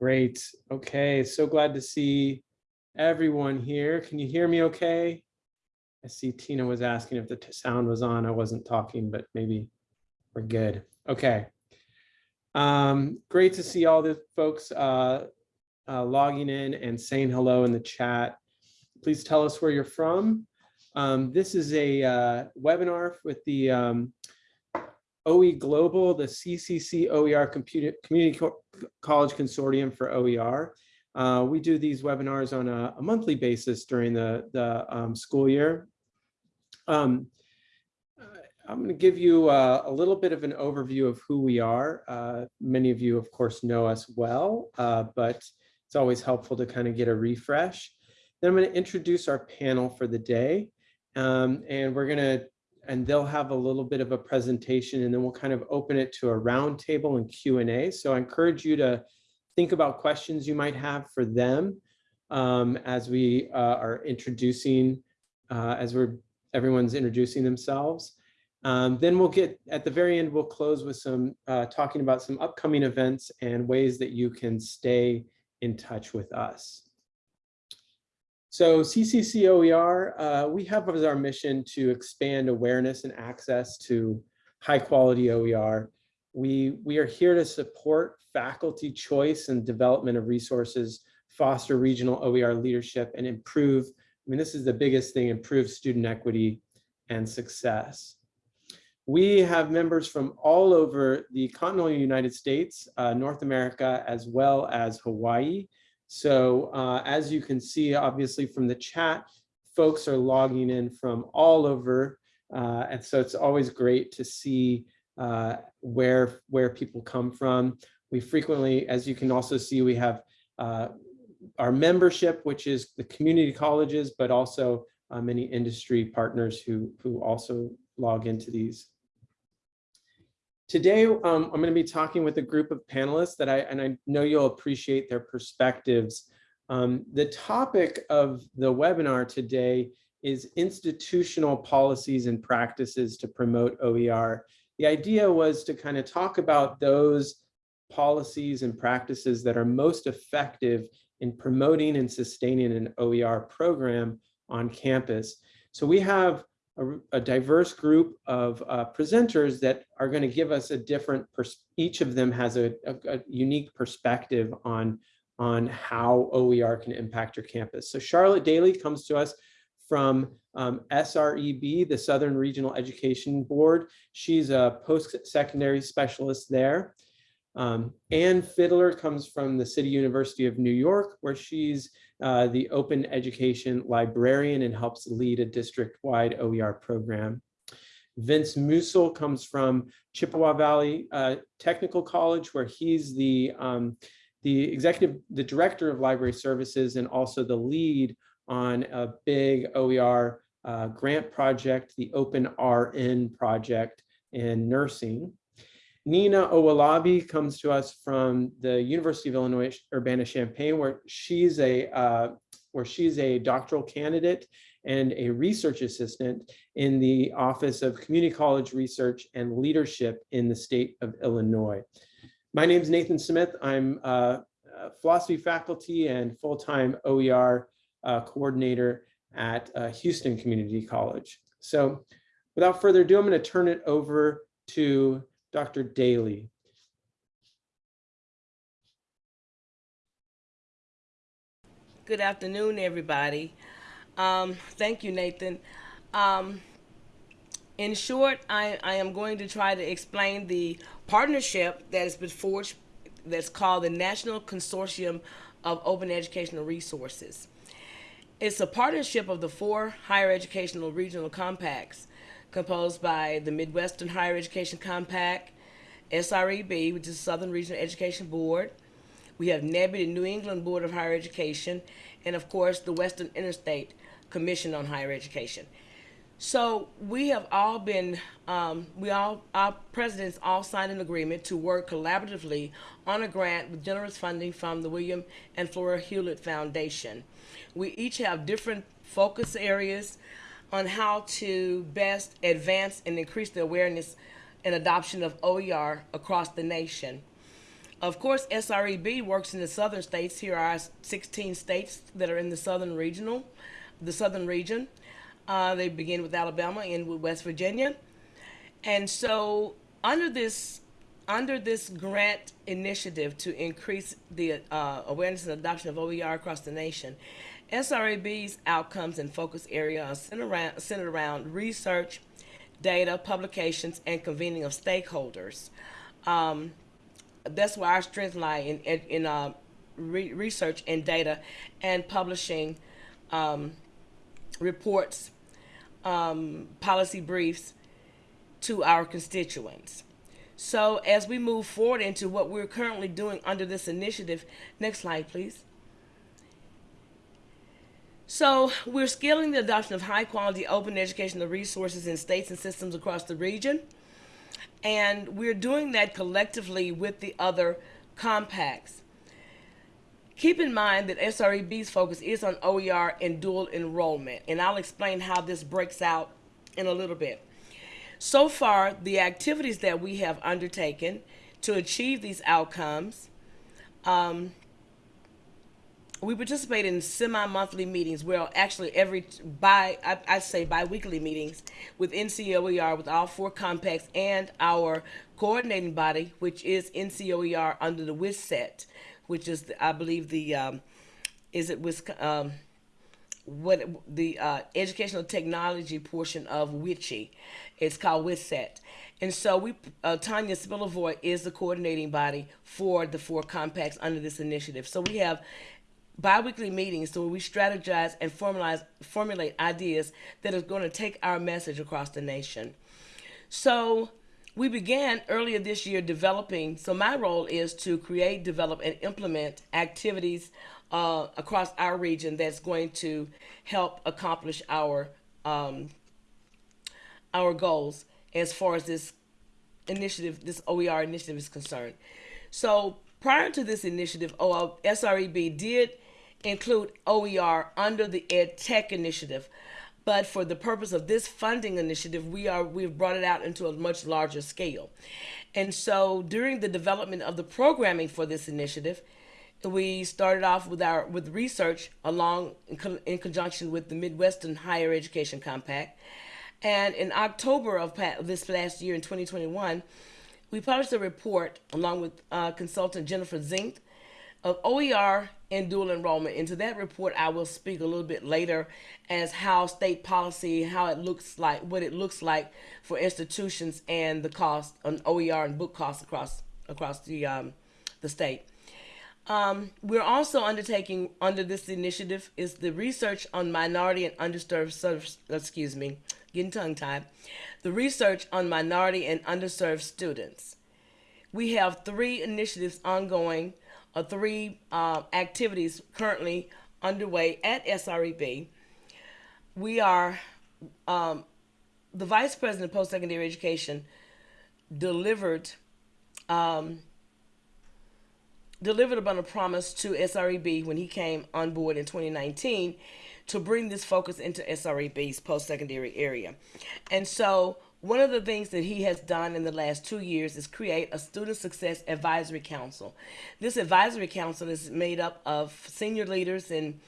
Great. Okay, so glad to see everyone here. Can you hear me okay? I see Tina was asking if the sound was on. I wasn't talking, but maybe we're good. Okay. Um, great to see all the folks uh, uh, logging in and saying hello in the chat. Please tell us where you're from. Um, this is a uh, webinar with the um, OE Global, the CCC OER Community Co- College Consortium for OER. Uh, we do these webinars on a, a monthly basis during the, the um, school year. Um, I'm going to give you uh, a little bit of an overview of who we are. Uh, many of you, of course, know us well, uh, but it's always helpful to kind of get a refresh. Then I'm going to introduce our panel for the day. Um, and we're going to, and they'll have a little bit of a presentation and then we'll kind of open it to a roundtable and Q&A. So I encourage you to think about questions you might have for them um, as we uh, are introducing, uh, as we're everyone's introducing themselves. Um, then we'll get, at the very end, we'll close with some, uh, talking about some upcoming events and ways that you can stay in touch with us. So CCCOER, uh, we have as our mission to expand awareness and access to high quality OER. We, we are here to support faculty choice and development of resources, foster regional OER leadership and improve, I mean, this is the biggest thing, improve student equity and success. We have members from all over the continental United States, uh, North America, as well as Hawaii. So uh, as you can see, obviously from the chat, folks are logging in from all over. Uh, and so it's always great to see uh, where, where people come from. We frequently, as you can also see, we have uh, our membership, which is the community colleges, but also uh, many industry partners who, who also log into these. Today, um, I'm going to be talking with a group of panelists that I, and I know you'll appreciate their perspectives. Um, the topic of the webinar today is institutional policies and practices to promote OER. The idea was to kind of talk about those policies and practices that are most effective in promoting and sustaining an OER program on campus. So we have a, a diverse group of uh, presenters that are going to give us a different, each of them has a, a, a, unique perspective on, on how OER can impact your campus. So Charlotte Daly comes to us from um, SREB, the Southern Regional Education Board. She's a post-secondary specialist there. Um, Ann Fiddler comes from the City University of New York, where she's uh, the open education librarian and helps lead a district-wide OER program. Vince Mussehl comes from Chippewa Valley uh, Technical College, where he's the, um, the executive, the director of library services and also the lead on a big OER uh, grant project, the Open RN project in nursing. Nina Owolabi comes to us from the University of Illinois Urbana-Champaign, where she's a uh, where she's a doctoral candidate and a research assistant in the Office of Community College Research and Leadership in the state of Illinois. My name is Nathan Smith. I'm a philosophy faculty and full-time OER uh, coordinator at uh, Houston Community College. So without further ado, I'm going to turn it over to Dr. Daly. Good afternoon, everybody. Um, thank you, Nathan. Um, in short, I, I, am going to try to explain the partnership that has been forged that's called the National Consortium of Open Educational Resources. It's a partnership of the four higher educational regional compacts composed by the Midwestern Higher Education Compact, SREB, which is Southern Regional Education Board. We have NEBHE, the New England Board of Higher Education, and of course the Western Interstate Commission on Higher Education. So we have all been, um, we all, our presidents all signed an agreement to work collaboratively on a grant with generous funding from the William and Flora Hewlett Foundation. We each have different focus areas on how to best advance and increase the awareness and adoption of OER across the nation. of course, SREB works in the southern states. Here are 16 states that are in the southern regional, the southern region. Uh, they begin with Alabama and with West Virginia. And so, under this under this grant initiative to increase the uh, awareness and adoption of OER across the nation, SREB's outcomes and focus area are centered around, research, data, publications, and convening of stakeholders. Um, that's where our strengths lie in in, in uh, re- research and data, and publishing um, reports, um, policy briefs to our constituents. So as we move forward into what we're currently doing under this initiative, next slide, please. So we're scaling the adoption of high quality open educational resources in states and systems across the region. And we're doing that collectively with the other compacts. Keep in mind that SREB's focus is on OER and dual enrollment, and I'll explain how this breaks out in a little bit. So far, the activities that we have undertaken to achieve these outcomes, um, we participate in semi-monthly meetings. Well, actually, every by I, I say bi-weekly meetings with NCOER with all four compacts and our coordinating body, which is NCOER under the WCET, which is the, I believe the um, is it was um, what the uh, educational technology portion of WICHE. It's called WCET. And so we, uh, Tanya Spilovoy is the coordinating body for the four compacts under this initiative. So we have biweekly meetings so we strategize and formalize, formulate ideas that are going to take our message across the nation. So we began earlier this year developing. So my role is to create, develop, and implement activities uh, across our region that's going to help accomplish our um, our goals as far as this initiative, this OER initiative is concerned. So prior to this initiative, SREB did include OER under the Ed Tech initiative. But for the purpose of this funding initiative, we are we've brought it out into a much larger scale. And so during the development of the programming for this initiative, we started off with our with research along in, co- in conjunction with the Midwestern Higher Education Compact. And in October of this last year in 2021, we published a report along with uh, consultant Jennifer Zinth of OER and dual enrollment. Into that report, I will speak a little bit later as how state policy, how it looks like, what it looks like for institutions and the cost on OER and book costs across across the um, the state. Um, we're also undertaking under this initiative is the research on minority and underserved, excuse me, getting tongue tied, the research on minority and underserved students. We have three initiatives ongoing uh, three uh, activities currently underway at SREB. We are, um, the Vice President of Post Secondary Education delivered. Um, delivered upon a promise to SREB when he came on board in 2019 to bring this focus into SREB's post secondary area. And so one of the things that he has done in the last two years is create a student success advisory council. This advisory council is made up of senior leaders and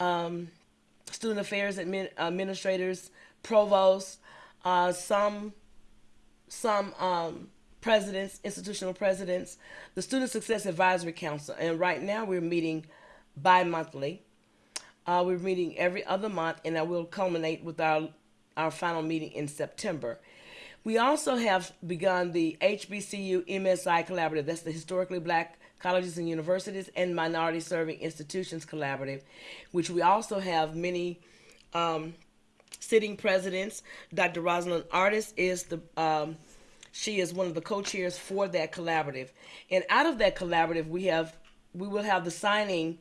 um, student affairs admin, administrators, provosts, uh, some some um, presidents, institutional presidents, the Student Success Advisory Council, and right now we're meeting bi-monthly. Uh, we're meeting every other month, and I will culminate with our our final meeting in September. We also have begun the HBCU MSI Collaborative. That's the Historically Black Colleges and Universities and Minority Serving Institutions Collaborative, which we also have many um, sitting presidents. Dr. Rosalind Artis is the um, she is one of the co-chairs for that collaborative, and out of that collaborative, we have we will have the signing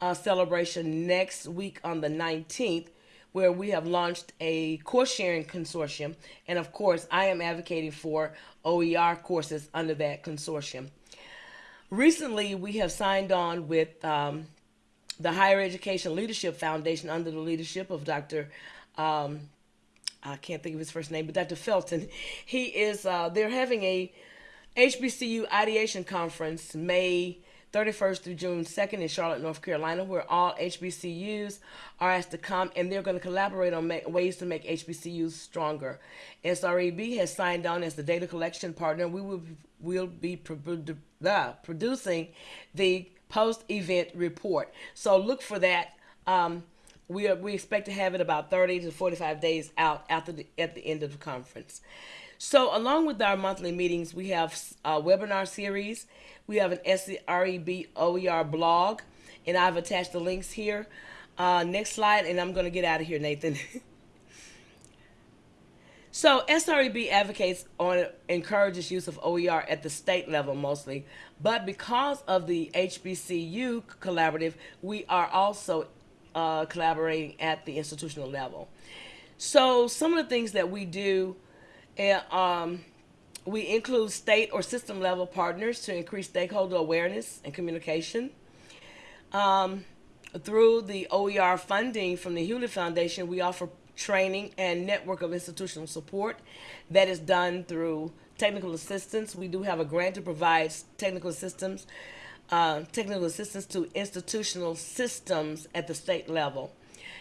uh, celebration next week on the 19th where we have launched a course sharing consortium. And of course, I am advocating for OER courses under that consortium. Recently, we have signed on with um, the Higher Education Leadership Foundation under the leadership of Dr. Um, I can't think of his first name, but Dr. Felton. He is, uh, they're having a HBCU Ideation Conference, May 31st through June 2nd in Charlotte, North Carolina, where all HBCUs are asked to come and they're going to collaborate on ways to make HBCUs stronger. SREB has signed on as the data collection partner. We will will be uh, producing the post-event report. So look for that. Um, we are, we expect to have it about 30 to 45 days out after the, at the end of the conference. So, along with our monthly meetings, we have a webinar series. We have an S-R-E-B-O-E-R blog, and I've attached the links here. Uh, next slide, and I'm going to get out of here, Nathan. so, SREB advocates on encourages use of OER at the state level mostly, but because of the HBCU collaborative, we are also uh, collaborating at the institutional level. So, some of the things that we do and um, we include state or system level partners to increase stakeholder awareness and communication. Um, through the OER funding from the Hewlett Foundation, we offer training and network of institutional support that is done through technical assistance. We do have a grant to provide technical assistance, uh, technical assistance to institutional systems at the state level.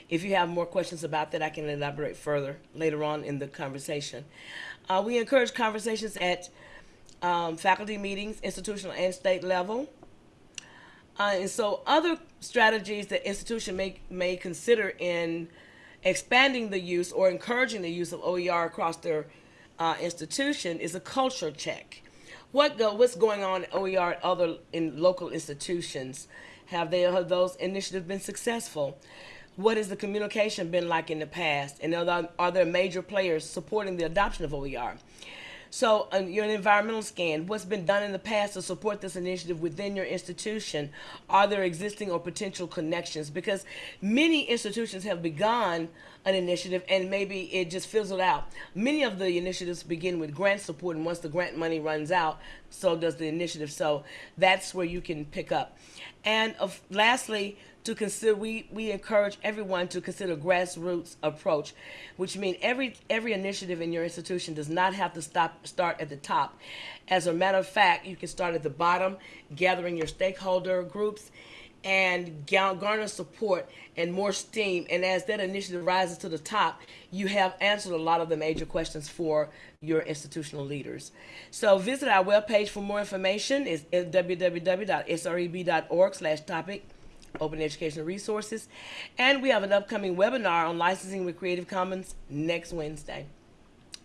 If you have more questions about that, I can elaborate further later on in the conversation. Uh, we encourage conversations at um, faculty meetings, institutional and state level. Uh, and so other strategies that institution may, may consider in expanding the use or encouraging the use of OER across their uh, institution is a culture check. What go, what's going on at OER at other in local institutions? Have they have those initiatives been successful? What has the communication been like in the past? And are there, are there major players supporting the adoption of OER? So, uh, your environmental scan, what's been done in the past to support this initiative within your institution? Are there existing or potential connections? Because many institutions have begun an initiative and maybe it just fizzled out. Many of the initiatives begin with grant support, and once the grant money runs out, so does the initiative. So, that's where you can pick up. And of, lastly, to consider we, we encourage everyone to consider grassroots approach which means every every initiative in your institution does not have to stop start at the top. As a matter of fact you can start at the bottom gathering your stakeholder groups and garner support and more steam. And as that initiative rises to the top you have answered a lot of the major questions for your institutional leaders. So visit our webpage for more information. It's www.sreb.org slash topic open educational resources. And we have an upcoming webinar on licensing with Creative Commons next Wednesday.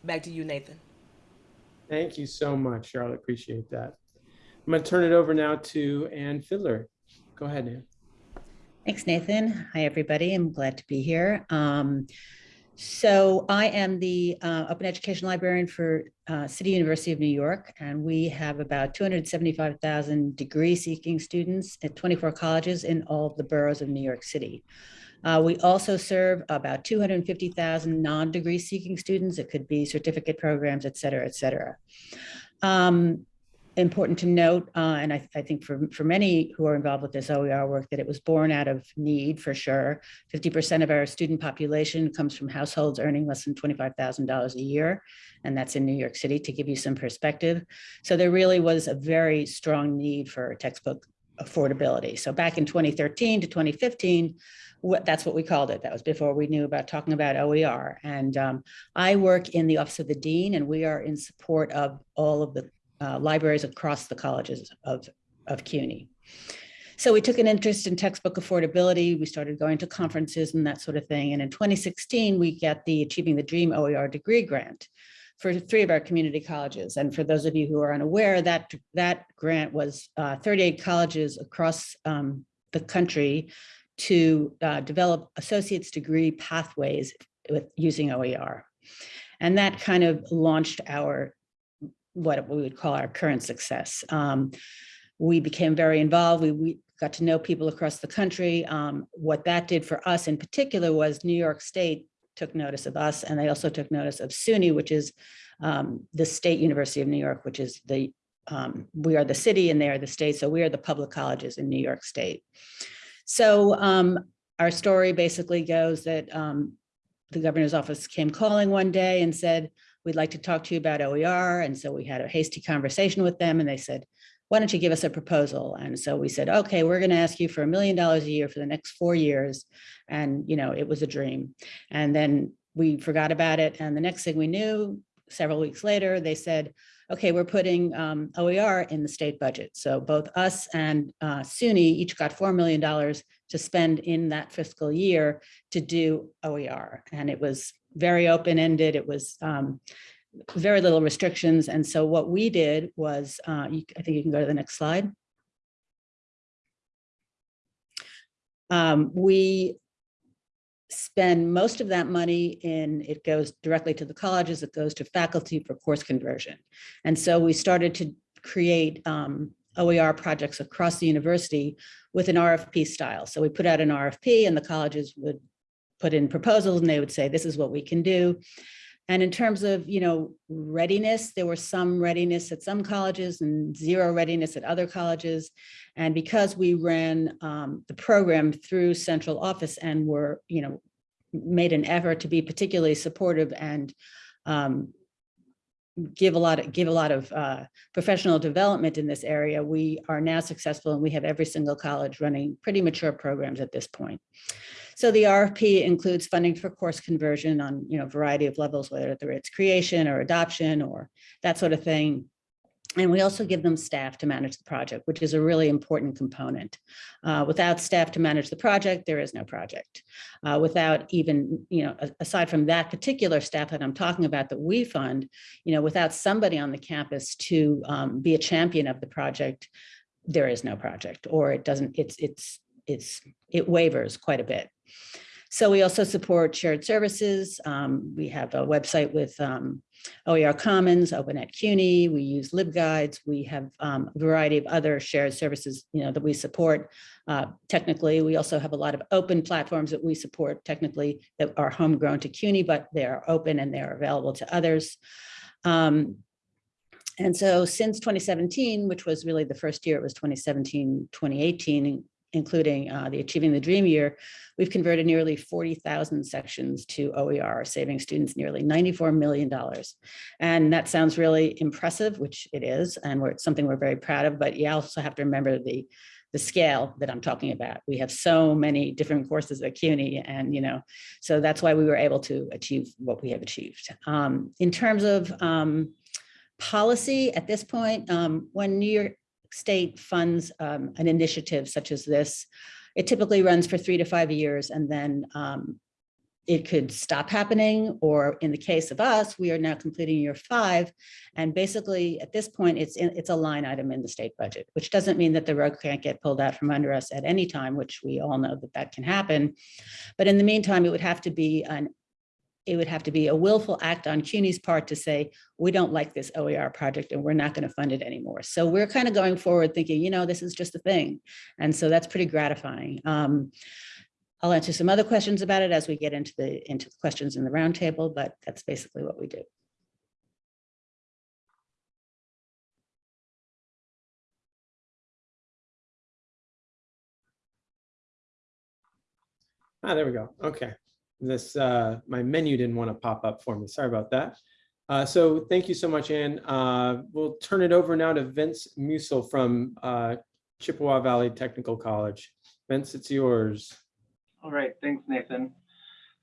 Back to you, Nathan. Thank you so much, Charlotte. Appreciate that. I'm going to turn it over now to Ann Fiddler. Go ahead, Ann. Thanks, Nathan. Hi, everybody. I'm glad to be here. Um, so I am the uh, Open Education Librarian for uh, City University of New York, and we have about 275,000 degree-seeking students at 24 colleges in all of the boroughs of New York City. Uh, we also serve about 250,000 non-degree seeking students. It could be certificate programs, et cetera, et cetera. Um, important to note, uh, and I, I, think for, for many who are involved with this OER work, that it was born out of need for sure. 50% of our student population comes from households earning less than $25,000 a year, and that's in New York City to give you some perspective. So there really was a very strong need for textbook affordability. So back in 2013 to 2015, what, that's what we called it. That was before we knew about talking about OER. And um, I work in the Office of the Dean, and we are in support of all of the uh, libraries across the colleges of, of CUNY. So we took an interest in textbook affordability. We started going to conferences and that sort of thing. And in 2016, we get the Achieving the Dream OER degree grant for three of our community colleges. And for those of you who are unaware, that, that grant was uh, 38 colleges across um, the country to uh, develop associate's degree pathways with using OER. And that kind of launched our what we would call our current success. Um, we became very involved. We, we, got to know people across the country. Um, what that did for us in particular was New York State took notice of us, and they also took notice of SUNY, which is um, the State University of New York, which is the, um, we are the city and they are the state, so we are the public colleges in New York State. So um, our story basically goes that um, the governor's office came calling one day and said, we'd like to talk to you about OER. And so we had a hasty conversation with them and they said, why don't you give us a proposal? And so we said, okay, we're going to ask you for a million dollars a year for the next four years. And, you know, it was a dream. And then we forgot about it. And the next thing we knew, several weeks later, they said, okay, we're putting um, OER in the state budget. So both us and uh, SUNY each got $4 million to spend in that fiscal year to do OER. And it was very open-ended. It was um, very little restrictions. And so what we did was, uh, you, I think you can go to the next slide. Um, we spend most of that money in, it goes directly to the colleges, it goes to faculty for course conversion. And so we started to create um, OER projects across the university with an RFP style. So we put out an RFP and the colleges would put in proposals and they would say, this is what we can do. And in terms of, you know, readiness, there was some readiness at some colleges and zero readiness at other colleges. And because we ran um, the program through central office and were, you know, made an effort to be particularly supportive and um, give a lot of give a lot of uh, professional development in this area, we are now successful and we have every single college running pretty mature programs at this point. So the RFP includes funding for course conversion on you know variety of levels, whether it's creation or adoption or that sort of thing. And we also give them staff to manage the project, which is a really important component. Uh, without staff to manage the project, there is no project. Uh, without even, you know, aside from that particular staff that I'm talking about that we fund, you know, without somebody on the campus to um, be a champion of the project, there is no project or it doesn't, it's, it's, it's, it wavers quite a bit. So we also support shared services. Um, we have a website with um, OER Commons, Open at CUNY. We use LibGuides. We have um, a variety of other shared services, you know, that we support uh, technically. We also have a lot of open platforms that we support technically that are homegrown to CUNY, but they are open and they are available to others. Um, and so since 2017, which was really the first year, it was 2017, 2018, including uh, the Achieving the Dream year, we've converted nearly 40,000 sections to OER, saving students nearly $94 million. And that sounds really impressive, which it is, and we're, something we're very proud of, but you also have to remember the the scale that I'm talking about. We have so many different courses at CUNY and, you know, so that's why we were able to achieve what we have achieved. Um, in terms of um, policy at this point, um, when New York state funds um, an initiative such as this, it typically runs for three to five years and then um, it could stop happening or in the case of us, we are now completing year five. And basically at this point, it's in, it's a line item in the state budget, which doesn't mean that the rug can't get pulled out from under us at any time, which we all know that that can happen. But in the meantime, it would have to be an it would have to be a willful act on CUNY's part to say, we don't like this OER project and we're not going to fund it anymore. So we're kind of going forward thinking, you know, this is just a thing. And so that's pretty gratifying. Um, I'll answer some other questions about it as we get into the into the questions in the roundtable, but that's basically what we do. Ah, there we go. Okay. This, uh, my menu didn't want to pop up for me. Sorry about that. Uh, so thank you so much, Ann. Uh, we'll turn it over now to Vince Mussehl from uh, Chippewa Valley Technical College. Vince, it's yours. All right, thanks, Nathan.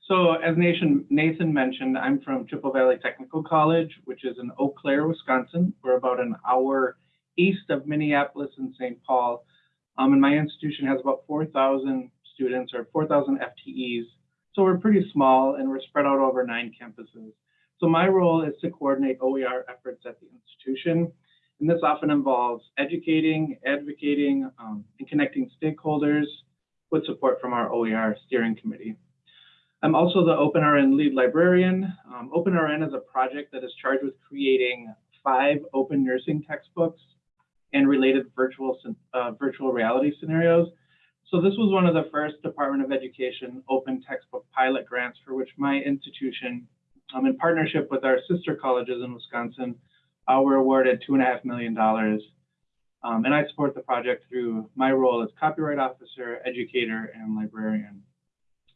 So as Nathan, Nathan mentioned, I'm from Chippewa Valley Technical College, which is in Eau Claire, Wisconsin. We're about an hour east of Minneapolis and St. Paul. Um, and my institution has about 4,000 students or 4,000 FTEs. So we're pretty small and we're spread out over nine campuses. So my role is to coordinate OER efforts at the institution. And this often involves educating, advocating, um, and connecting stakeholders with support from our OER steering committee. I'm also the OpenRN lead librarian. Um, OpenRN is a project that is charged with creating five open nursing textbooks and related virtual, uh, virtual reality scenarios. So this was one of the first Department of Education open textbook pilot grants for which my institution, um, in partnership with our sister colleges in Wisconsin, uh, were awarded two and a half million dollars. Um, and I support the project through my role as copyright officer, educator, and librarian.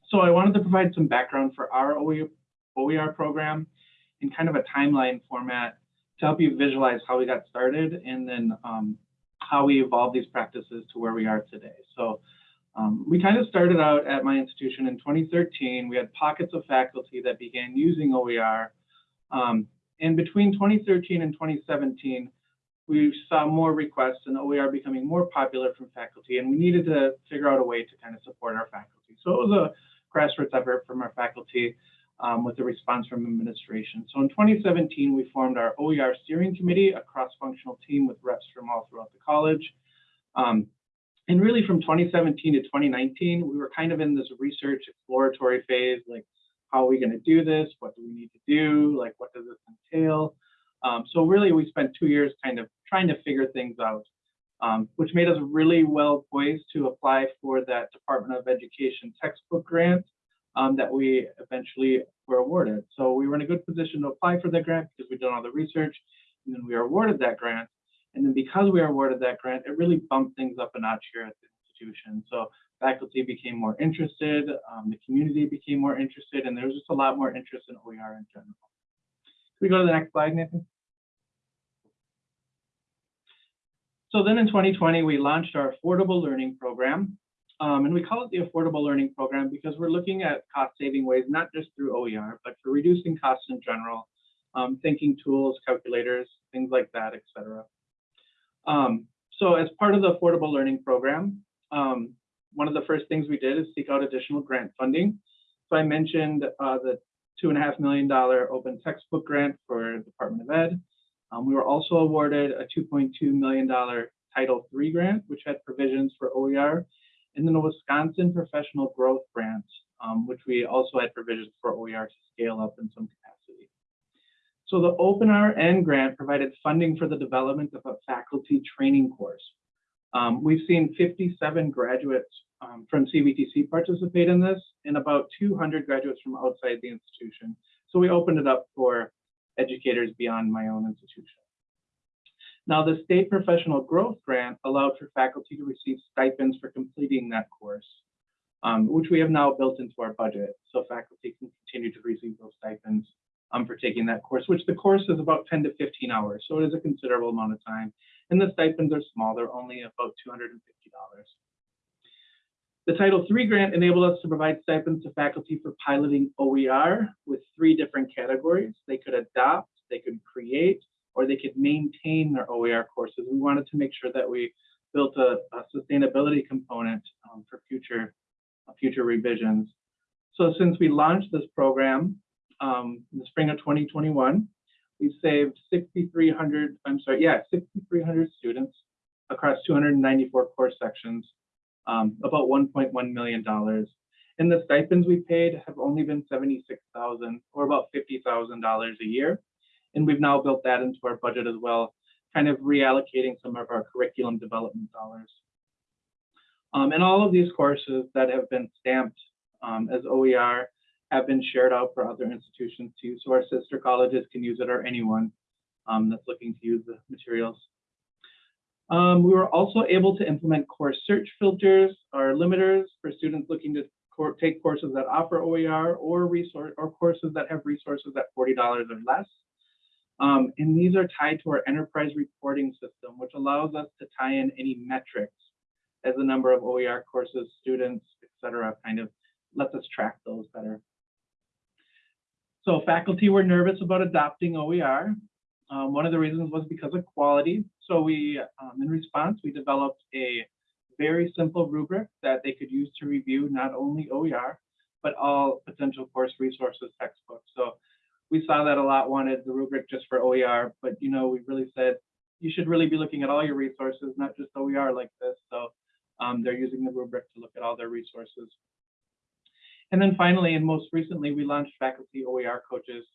So I wanted to provide some background for our OER program in kind of a timeline format to help you visualize how we got started and then um, how we evolved these practices to where we are today. So um, we kind of started out at my institution in 2013. We had pockets of faculty that began using OER. Um, and between 2013 and 2017, we saw more requests and OER becoming more popular from faculty, and we needed to figure out a way to kind of support our faculty. So it was a grassroots effort from our faculty um, with a response from administration. So in 2017, we formed our OER steering committee, a cross-functional team with reps from all throughout the college. Um, and really from 2017 to 2019, we were kind of in this research exploratory phase, like how are we going to do this? What do we need to do? Like what does this entail? Um, so really we spent two years kind of trying to figure things out, um, which made us really well poised to apply for that Department of Education textbook grant um, that we eventually were awarded. So we were in a good position to apply for that grant because we'd done all the research and then we were awarded that grant. And then because we were awarded that grant, it really bumped things up a notch here at the institution. So faculty became more interested, um, the community became more interested, and there was just a lot more interest in OER in general. Can we go to the next slide, Nathan? So then in 2020, we launched our affordable learning program. Um, and we call it the affordable learning program because we're looking at cost saving ways, not just through OER, but for reducing costs in general, um, thinking tools, calculators, things like that, et cetera. Um, so as part of the affordable learning program, um, one of the first things we did is seek out additional grant funding. So I mentioned uh, the two and a half million dollar open textbook grant for Department of Ed. Um, we were also awarded a $2.2 million Title III grant, which had provisions for OER, and then a Wisconsin Professional Growth Grant, um, which we also had provisions for OER to scale up in some capacity. So the OpenRN grant provided funding for the development of a faculty training course. Um, we've seen 57 graduates um, from CVTC participate in this and about 200 graduates from outside the institution. So we opened it up for educators beyond my own institution. Now, the State Professional Growth Grant allowed for faculty to receive stipends for completing that course, um, which we have now built into our budget. So faculty can continue to receive those stipends um, for taking that course, which the course is about 10 to 15 hours. So it is a considerable amount of time. And the stipends are small, they're only about $250. The Title III grant enabled us to provide stipends to faculty for piloting OER with three different categories. They could adopt, they could create, or they could maintain their OER courses. We wanted to make sure that we built a, a sustainability component um, for future, uh, future revisions. So since we launched this program um, in the spring of 2021, we saved 6,300, I'm sorry, yeah, 6,300 students across 294 course sections um, about $1.1 million. And the stipends we paid have only been 76,000 or about $50,000 a year. And we've now built that into our budget as well, kind of reallocating some of our curriculum development dollars. Um, and all of these courses that have been stamped um, as OER have been shared out for other institutions too. So our sister colleges can use it or anyone um, that's looking to use the materials. Um, we were also able to implement course search filters or limiters for students looking to take courses that offer OER or resource or courses that have resources at $40 or less. Um, and these are tied to our enterprise reporting system, which allows us to tie in any metrics as the number of OER courses, students, et cetera, kind of lets us track those better. So faculty were nervous about adopting OER. Um, one of the reasons was because of quality. So we, um, in response, we developed a very simple rubric that they could use to review not only OER, but all potential course resources textbooks. So we saw that a lot wanted the rubric just for OER, but you know, we really said you should really be looking at all your resources, not just OER like this. So um, they're using the rubric to look at all their resources. And then finally, and most recently, we launched faculty OER coaches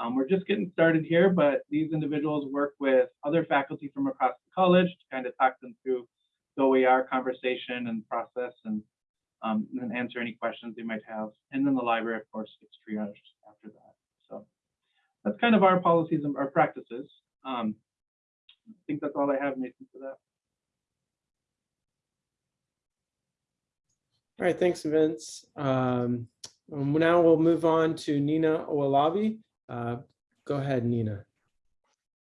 um, we're just getting started here, but these individuals work with other faculty from across the college to kind of talk them through the OER conversation and process and, um, and answer any questions they might have. And then the library, of course, gets triaged after that. So that's kind of our policies and our practices. Um, I think that's all I have, Nathan, for that. All right, thanks, Vince. Um, now we'll move on to Nina Owolabi. Uh, Go ahead, Nina.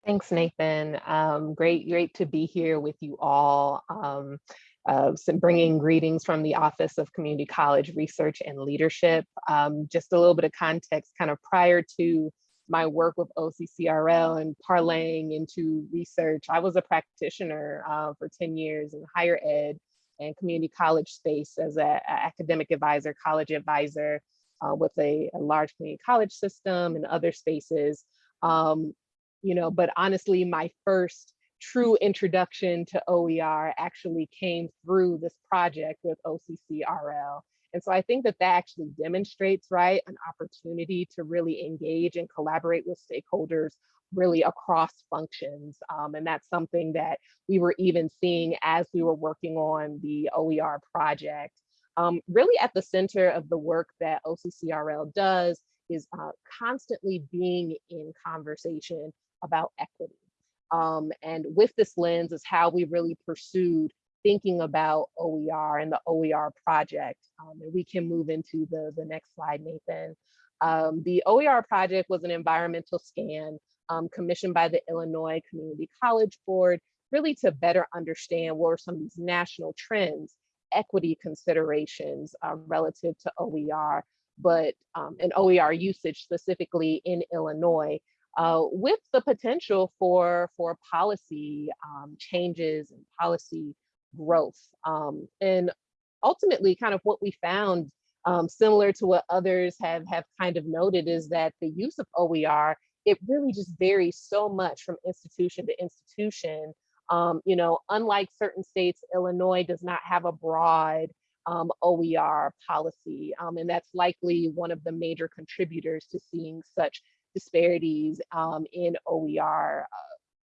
Thanks, Nathan. Um, great, great to be here with you all. Um, uh, bringing greetings from the Office of Community College Research and Leadership. Um, just a little bit of context, kind of prior to my work with OCCRL and parlaying into research, I was a practitioner uh, for 10 years in higher ed and community college space as an academic advisor, college advisor uh, with a, a large community college system and other spaces. Um, you know, but honestly, my first true introduction to OER actually came through this project with OCCRL. And so I think that that actually demonstrates, right, an opportunity to really engage and collaborate with stakeholders really across functions. Um, and that's something that we were even seeing as we were working on the OER project. Um, really at the center of the work that OCCRL does is uh, constantly being in conversation about equity. Um, and with this lens is how we really pursued thinking about OER and the OER project. Um, and we can move into the, the next slide, Nathan. Um, the OER project was an environmental scan um, commissioned by the Illinois Community College Board, really to better understand what are some of these national trends, equity considerations uh, relative to OER, but um, and OER usage specifically in Illinois uh, with the potential for, for policy um, changes and policy growth. Um, and ultimately kind of what we found um, similar to what others have, have kind of noted is that the use of OER, it really just varies so much from institution to institution. Um, you know, unlike certain states, Illinois does not have a broad um, OER policy. Um, and that's likely one of the major contributors to seeing such disparities um, in OER uh,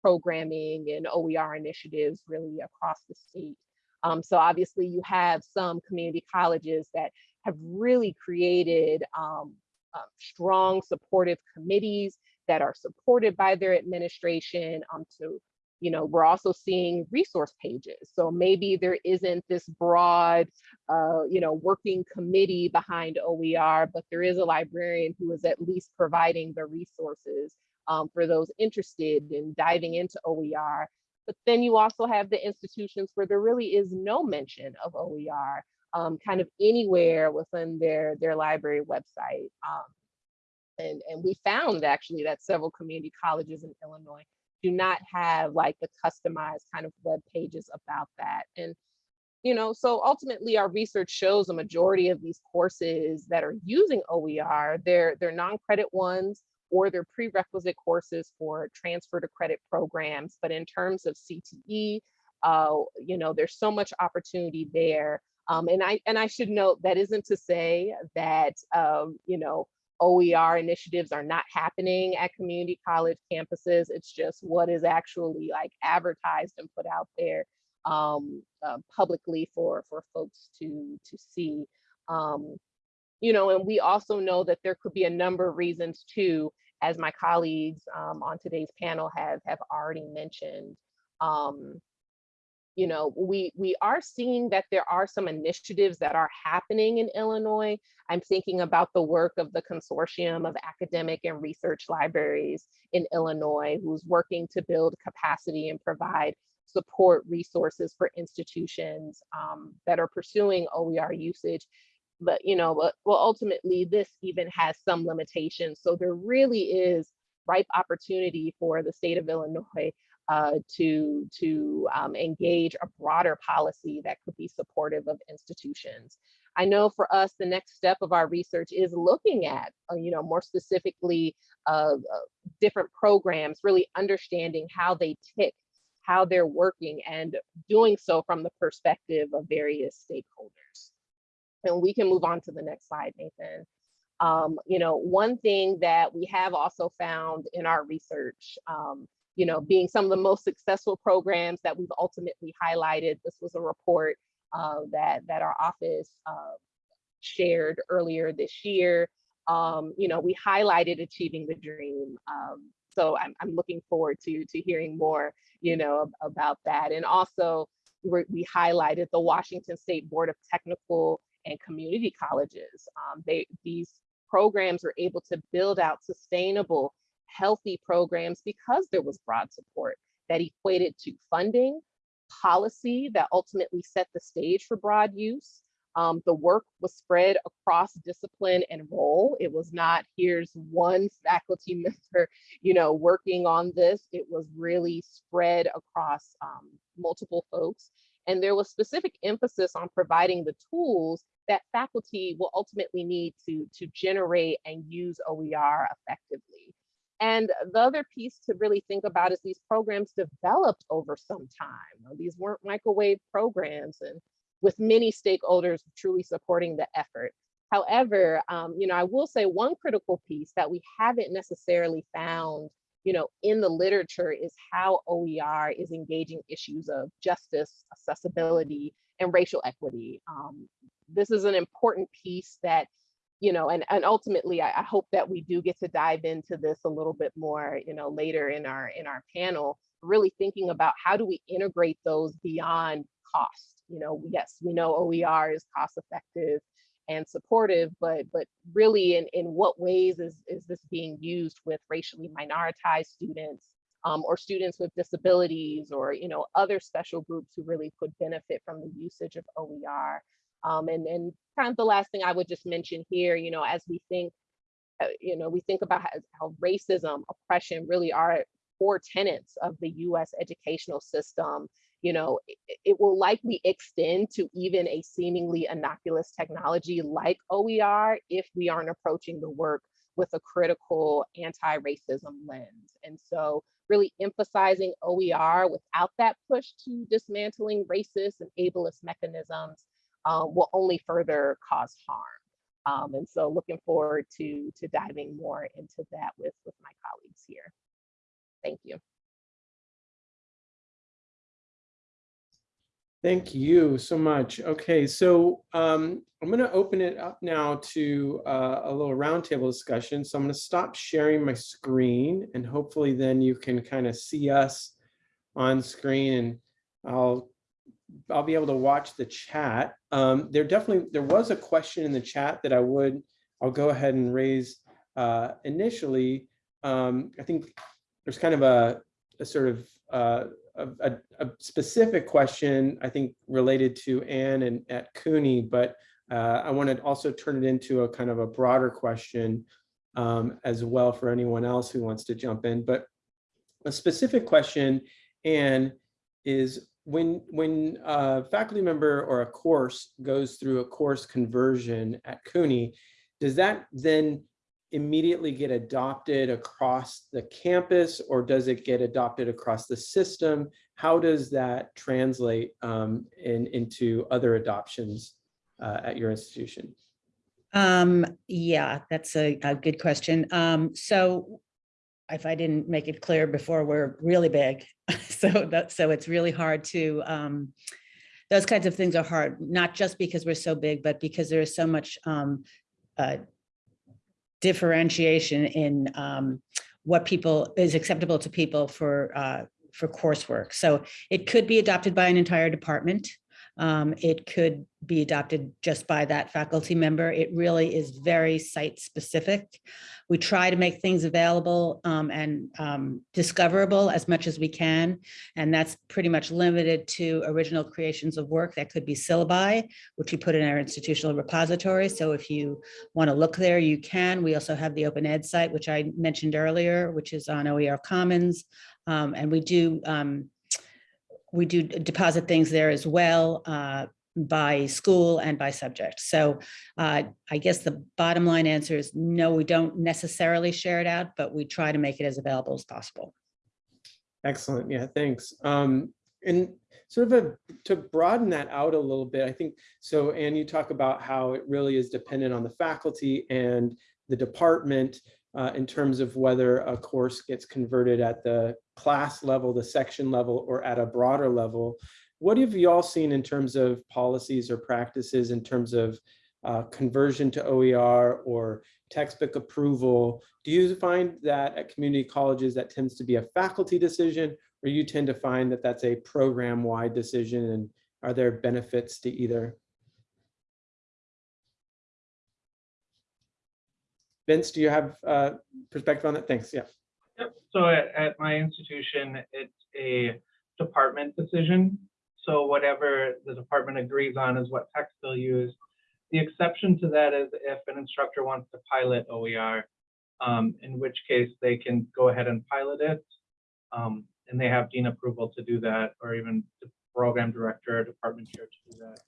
programming and OER initiatives really across the state. Um, so obviously you have some community colleges that have really created um, uh, strong supportive committees that are supported by their administration um, to you know, we're also seeing resource pages. So maybe there isn't this broad, uh, you know, working committee behind OER, but there is a librarian who is at least providing the resources um, for those interested in diving into OER. But then you also have the institutions where there really is no mention of OER, um, kind of anywhere within their, their library website. Um, and, and we found actually that several community colleges in Illinois do not have like the customized kind of web pages about that. And, you know, so ultimately our research shows a majority of these courses that are using OER, they're, they're non-credit ones or they're prerequisite courses for transfer to credit programs. But in terms of CTE, uh, you know, there's so much opportunity there. Um, and I and I should note that isn't to say that um, you know OER initiatives are not happening at community college campuses. It's just what is actually like advertised and put out there um, uh, publicly for, for folks to, to see. Um, you know, and we also know that there could be a number of reasons too, as my colleagues um, on today's panel have, have already mentioned. Um, you know, we we are seeing that there are some initiatives that are happening in Illinois. I'm thinking about the work of the consortium of academic and research libraries in Illinois, who's working to build capacity and provide support resources for institutions um, that are pursuing OER usage. But, you know, but, well, ultimately this even has some limitations. So there really is ripe opportunity for the state of Illinois uh, to, to um, engage a broader policy that could be supportive of institutions. I know for us, the next step of our research is looking at, uh, you know, more specifically, uh, uh, different programs, really understanding how they tick, how they're working, and doing so from the perspective of various stakeholders. And we can move on to the next slide, Nathan. Um, you know, one thing that we have also found in our research um, you know, being some of the most successful programs that we've ultimately highlighted. This was a report uh, that, that our office uh, shared earlier this year. Um, you know, we highlighted Achieving the Dream. Um, so I'm, I'm looking forward to, to hearing more, you know, about that. And also we, we highlighted the Washington State Board of Technical and Community Colleges. Um, they, these programs were able to build out sustainable healthy programs because there was broad support that equated to funding, policy that ultimately set the stage for broad use. Um, the work was spread across discipline and role. It was not here's one faculty member, you know, working on this. It was really spread across um, multiple folks. And there was specific emphasis on providing the tools that faculty will ultimately need to, to generate and use OER effectively. And the other piece to really think about is these programs developed over some time. These weren't microwave programs and with many stakeholders truly supporting the effort. However, um, you know, I will say one critical piece that we haven't necessarily found, you know, in the literature is how OER is engaging issues of justice, accessibility, and racial equity. Um, this is an important piece that, you know, and, and ultimately I, I hope that we do get to dive into this a little bit more, you know, later in our in our panel, really thinking about how do we integrate those beyond cost. You know, yes, we know OER is cost effective and supportive, but but really in, in what ways is, is this being used with racially minoritized students um, or students with disabilities or you know other special groups who really could benefit from the usage of OER. Um, and, and kind of the last thing I would just mention here, you know, as we think, uh, you know, we think about how, how racism, oppression really are core tenets of the US educational system you know, it, it, will likely extend to even a seemingly innocuous technology like OER if we aren't approaching the work with a critical anti-racism lens. And so really emphasizing OER without that push to dismantling racist and ableist mechanisms um, will only further cause harm. Um, and so looking forward to, to diving more into that with, with my colleagues here. Thank you. Thank you so much. Okay, so um, I'm going to open it up now to uh, a little roundtable discussion. So I'm going to stop sharing my screen and hopefully then you can kind of see us on screen and I'll I'll be able to watch the chat. Um, there definitely there was a question in the chat that I would I'll go ahead and raise uh, initially. Um, I think there's kind of a, a sort of uh, a, a, specific question, I think, related to Anne and at CUNY, but uh, I want to also turn it into a kind of a broader question um, as well for anyone else who wants to jump in. But a specific question, Anne, is when when a faculty member or a course goes through a course conversion at CUNY, does that then immediately get adopted across the campus or does it get adopted across the system? How does that translate um, in, into other adoptions uh, at your institution? Um, yeah, that's a, a good question. Um, so if I didn't make it clear before, we're really big. so that, so it's really hard to, um, those kinds of things are hard, not just because we're so big, but because there is so much um, uh, differentiation in um, what people is acceptable to people for uh, for coursework. So it could be adopted by an entire department. Um, it could be adopted just by that faculty member. It really is very site specific. We try to make things available um, and um, discoverable as much as we can. And that's pretty much limited to original creations of work that could be syllabi, which we put in our institutional repository. So if you want to look there, you can. We also have the Open Ed site, which I mentioned earlier, which is on OER Commons. Um, and we do um, we do deposit things there as well uh, by school and by subject. So uh, I guess the bottom line answer is no, we don't necessarily share it out, but we try to make it as available as possible. Excellent. Yeah, thanks. Um, and sort of a, to broaden that out a little bit, I think, so Anne, you talk about how it really is dependent on the faculty and the department uh, in terms of whether a course gets converted at the class level, the section level, or at a broader level. What have you all seen in terms of policies or practices in terms of uh, conversion to OER or textbook approval? Do you find that at community colleges that tends to be a faculty decision or you tend to find that that's a program-wide decision and are there benefits to either? Vince, do you have uh, perspective on that? Thanks. Yeah. Yep, so at, at my institution, it's a department decision. So whatever the department agrees on is what text they'll use. The exception to that is if an instructor wants to pilot OER, um, in which case they can go ahead and pilot it. Um, and they have dean approval to do that, or even the program director or department chair to do that.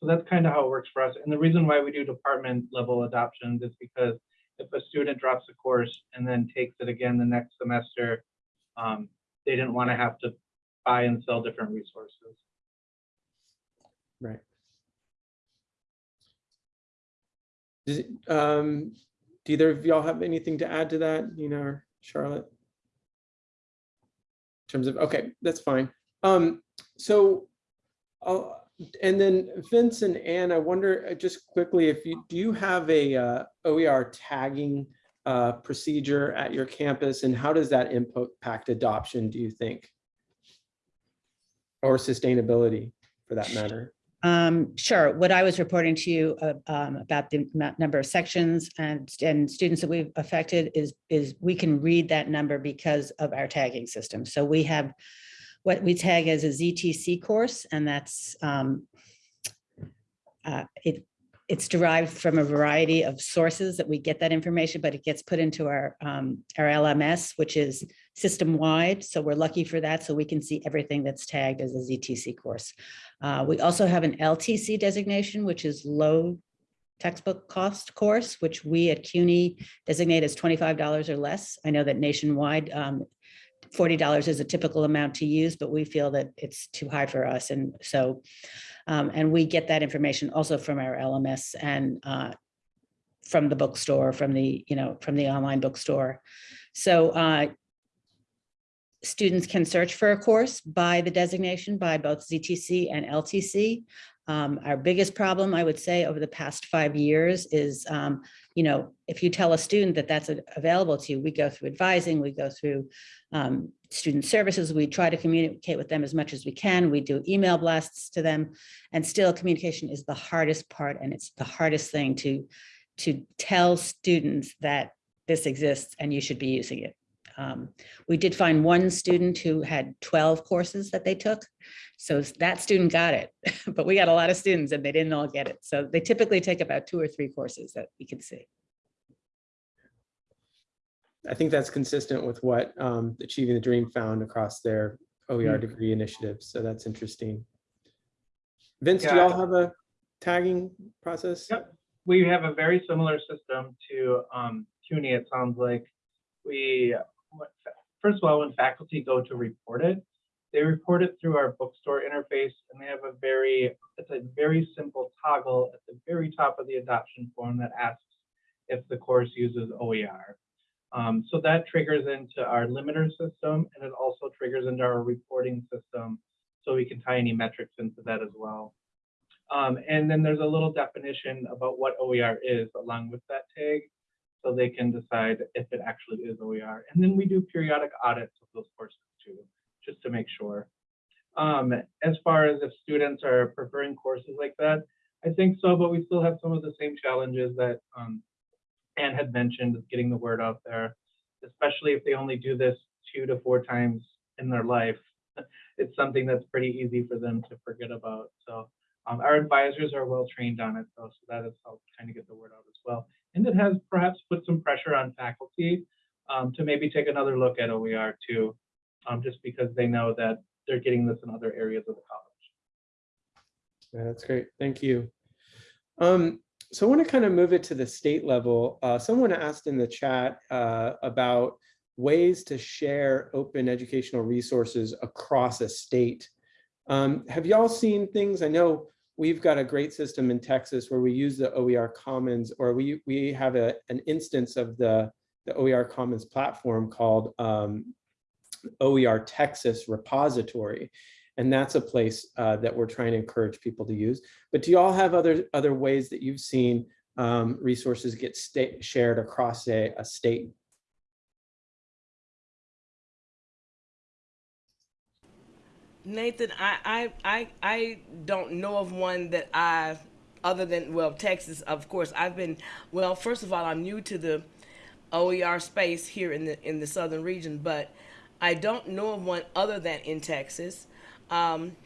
So that's kind of how it works for us. And the reason why we do department level adoptions is because if a student drops a course and then takes it again the next semester, um, they didn't want to have to buy and sell different resources. Right. Does, um, do either of y'all have anything to add to that, Nina or Charlotte? In terms of, okay, that's fine. Um, so, uh, and then Vince and Ann, I wonder uh, just quickly if you, do you have a uh, OER tagging uh, procedure at your campus and how does that impact adoption, do you think? Or sustainability for that matter? Um, sure. What I was reporting to you uh, um, about the number of sections and, and students that we've affected is, is we can read that number because of our tagging system. So we have what we tag as a ZTC course, and that's um, uh, it, it's derived from a variety of sources that we get that information, but it gets put into our, um, our LMS, which is system-wide. So we're lucky for that. So we can see everything that's tagged as a ZTC course. Uh, we also have an LTC designation, which is low textbook cost course, which we at CUNY designate as twenty-five dollars or less. I know that nationwide, um, forty dollars is a typical amount to use, but we feel that it's too high for us. And so, um, and we get that information also from our LMS and uh, from the bookstore, from the, you know, from the online bookstore. So uh, students can search for a course by the designation by both ZTC and LTC. Um, our biggest problem, I would say, over the past five years is, um, you know, if you tell a student that that's available to you, we go through advising, we go through um, student services, we try to communicate with them as much as we can, we do email blasts to them, and still communication is the hardest part, and it's the hardest thing to, to tell students that this exists and you should be using it. Um, We did find one student who had 12 courses that they took. So that student got it, but we got a lot of students and they didn't all get it. So they typically take about two or three courses that we can see. I think that's consistent with what um, Achieving the Dream found across their OER Hmm. degree initiatives. So that's interesting. Vince, do y'all have a tagging process? Yep. We have a very similar system to um, CUNY, it sounds like. We, what- first of all, when faculty go to report it, they report it through our bookstore interface and they have a very, it's a very simple toggle at the very top of the adoption form that asks if the course uses OER. Um, so that triggers into our limiter system and it also triggers into our reporting system. So we can tie any metrics into that as well. Um, and then there's a little definition about what OER is along with that tag. So they can decide if it actually is OER. And then we do periodic audits of those courses too, just to make sure. Um, as far as if students are preferring courses like that, I think so, but we still have some of the same challenges that um, Anne had mentioned, getting the word out there, especially if they only do this two to four times in their life. It's something that's pretty easy for them to forget about. So um, our advisors are well trained on it, though, so that has helped kind of get the word out as well. And it has perhaps put some pressure on faculty um, to maybe take another look at OER too, um, just because they know that they're getting this in other areas of the college. Yeah, that's great. Thank you. Um, so I want to kind of move it to the state level. Uh, someone asked in the chat uh, about ways to share open educational resources across a state. Um, have y'all seen things? I know we've got a great system in Texas where we use the OER Commons, or we we have a, an instance of the, the OER Commons platform called um, OER Texas Repository. And that's a place uh, that we're trying to encourage people to use. But do you all have other other ways that you've seen um, resources get shared across a, a state? Nathan, I, I, I, I don't know of one that I, other than, well, Texas, of course, I've been, well, first of all, I'm new to the OER space here in the in the southern region, but I don't know of one other than in Texas. Um,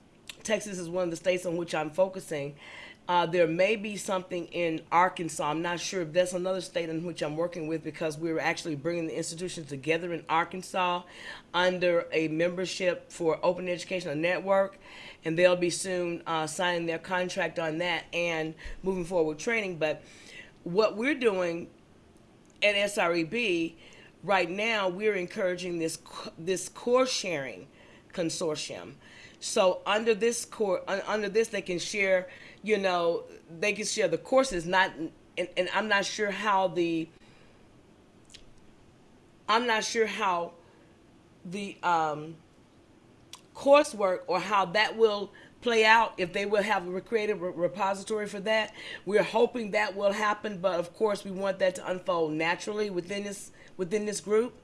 Texas is one of the states on which I'm focusing. Uh, there may be something in Arkansas. I'm not sure if that's another state in which I'm working with because we're actually bringing the institutions together in Arkansas under a membership for Open Educational Network, and they'll be soon uh, signing their contract on that and moving forward with training. But what we're doing at SREB right now, we're encouraging this this course sharing consortium. So under this core, under this, they can share, you know, they can share the courses. Not, and, and I'm not sure how the, I'm not sure how the um, coursework or how that will play out if they will have a creative re- repository for that. We're hoping that will happen, but of course we want that to unfold naturally within this within this group.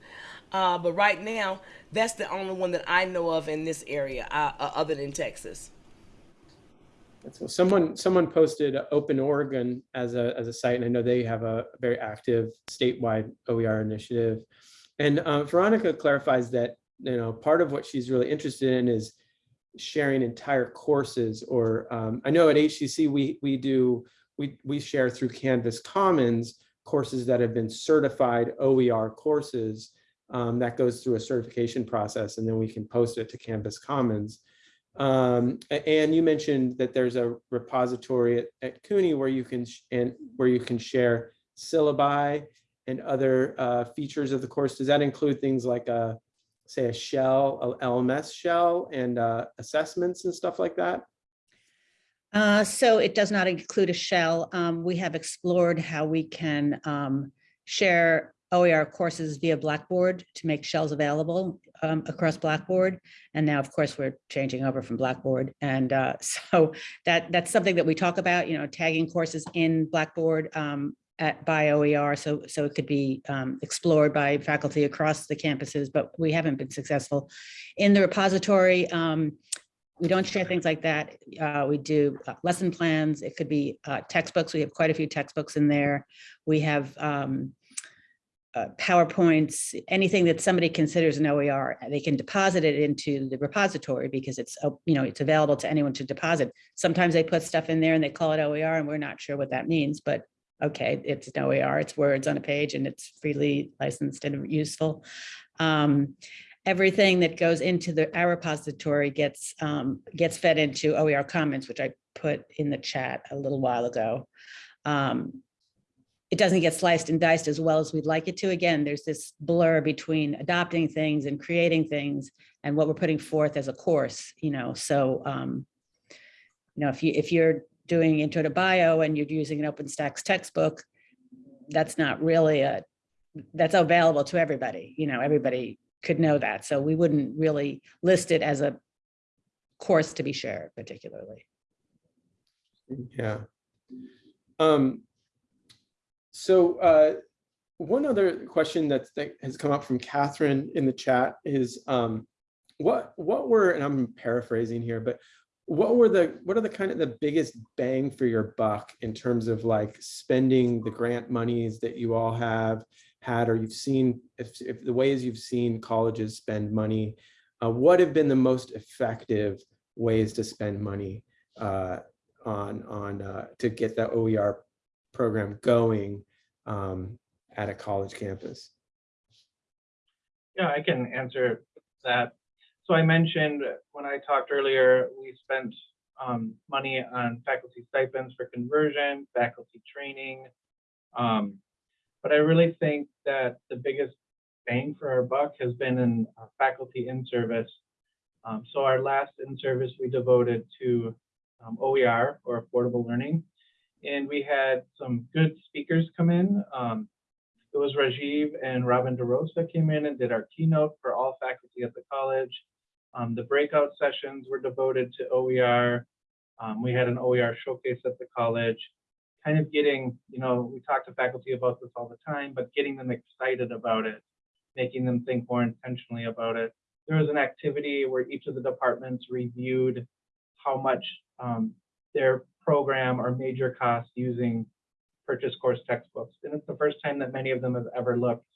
Uh, but right now, that's the only one that I know of in this area, uh, uh, other than Texas. Cool. Someone, someone posted Open Oregon as a, as a site, and I know they have a very active statewide OER initiative. And uh, Veronica clarifies that, you know, part of what she's really interested in is sharing entire courses, or um, I know at HCC, we, we do, we, we share through Canvas Commons courses that have been certified OER courses um, that goes through a certification process, and then we can post it to Canvas Commons. Um, and you mentioned that there's a repository at, at CUNY where you can, and where you can share syllabi and other uh, features of the course. Does that include things like a, say a shell, a LMS shell and uh, assessments and stuff like that? Uh, so it does not include a shell. Um, we have explored how we can um, share OER courses via Blackboard to make shells available um, across Blackboard. And now, of course, we're changing over from Blackboard. And uh, so that that's something that we talk about, you know, tagging courses in Blackboard um, at by OER. So so it could be um, explored by faculty across the campuses, but we haven't been successful in the repository. Um, we don't share things like that. Uh, we do uh, lesson plans. It could be uh, textbooks. We have quite a few textbooks in there. We have um, uh, PowerPoints, anything that somebody considers an OER, they can deposit it into the repository because it's, uh, you know, it's available to anyone to deposit. Sometimes they put stuff in there and they call it OER and we're not sure what that means, but okay, it's an OER, it's words on a page and it's freely licensed and useful. Um, everything that goes into the our repository gets um, gets fed into OER Commons, which I put in the chat a little while ago. Um, it doesn't get sliced and diced as well as we'd like it to. Again, there's this blur between adopting things and creating things and what we're putting forth as a course, you know, so um, you know, if you if you're doing intro to bio and you're using an OpenStax textbook, that's not really a that's available to everybody, you know, everybody could know that. So we wouldn't really list it as a course to be shared particularly. Yeah. Um, so uh, one other question that's, that has come up from Catherine in the chat is um, what what were, and I'm paraphrasing here, but what were the what are the kind of the biggest bang for your buck in terms of like spending the grant monies that you all have had or you've seen if, if the ways you've seen colleges spend money uh, what have been the most effective ways to spend money uh, on on uh, to get that OER program going um, at a college campus Yeah, I can answer that. So I mentioned when I talked earlier, we spent um, money on faculty stipends for conversion, faculty training. Um, but I really think that the biggest bang for our buck has been in uh, faculty in service. Um, so our last in service we devoted to um, OER or affordable learning. And we had some good speakers come in. Um, it was Rajiv and Robin DeRosa came in and did our keynote for all faculty at the college. Um, the breakout sessions were devoted to OER. Um, we had an OER showcase at the college, kind of getting, you know, we talk to faculty about this all the time, but getting them excited about it, making them think more intentionally about it. There was an activity where each of the departments reviewed how much um, their program or major costs using purchase course textbooks. And it's the first time that many of them have ever looked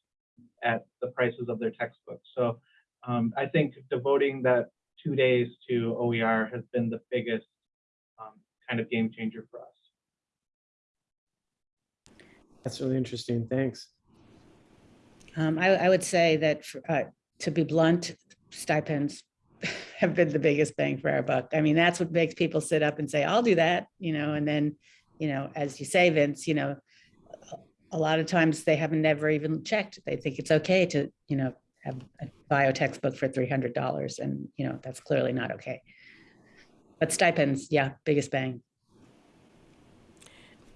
at the prices of their textbooks. So um, I think devoting that two days to OER has been the biggest um, kind of game changer for us. That's really interesting. Thanks. Um, I, I would say that, for, uh, to be blunt, stipends have been the biggest bang for our buck. I mean, that's what makes people sit up and say, I'll do that, you know, and then, you know, as you say, Vince, you know, a- a lot of times they haven't never even checked. They think it's okay to, you know, have a bio textbook for three hundred dollars and, you know, that's clearly not okay. But stipends, yeah, biggest bang.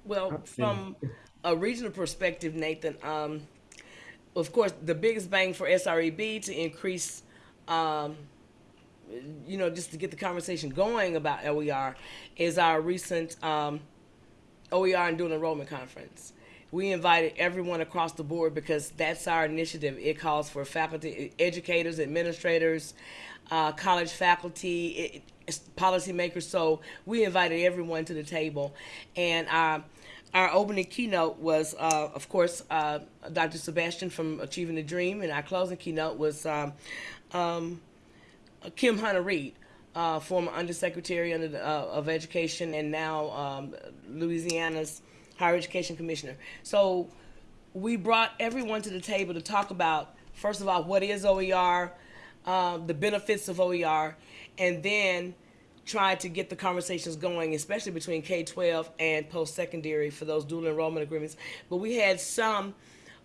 Well, from a regional perspective, Nathan, um, of course, the biggest bang for SREB to increase, um, you know, just to get the conversation going about OER is our recent um, OER and dual enrollment conference. We invited everyone across the board because that's our initiative. It calls for faculty, educators, administrators, uh, college faculty, it, policymakers. So we invited everyone to the table, and our our opening keynote was, uh, of course, uh, Dr. Sebastian from Achieving the Dream, and our closing keynote was um, um, Kim Hunter Reed, uh, former Undersecretary under the, uh, of Education and now um, Louisiana's Higher Education Commissioner. So we brought everyone to the table to talk about, first of all, what is OER, uh, the benefits of OER, and then try to get the conversations going, especially between K-12 and post-secondary for those dual enrollment agreements. But we had some